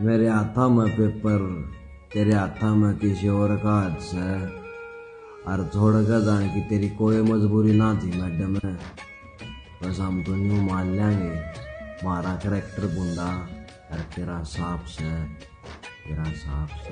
मेरे हाथा में पेपर, तेरे हाथा में किसी और का हाथ से और छोड़ कर जाने की तेरी कोई मजबूरी ना थी मैडम बस हम तो यूँ मान लेंगे। मारा करेक्टर बुंदा और तेरा साफ़ से तेरा साफ़ से